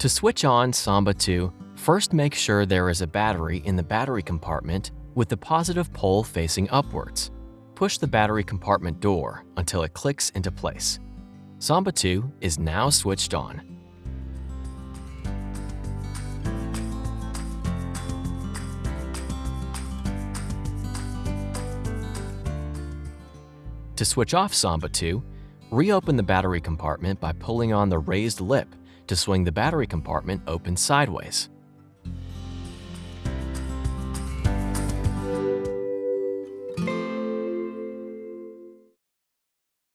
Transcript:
To switch on Samba 2, first make sure there is a battery in the battery compartment with the positive pole facing upwards. Push the battery compartment door until it clicks into place. Samba 2 is now switched on. To switch off Samba 2, reopen the battery compartment by pulling on the raised lip to swing the battery compartment open sideways.